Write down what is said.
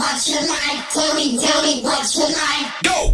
what's your line? Tell me, tell me, what's your line? Go!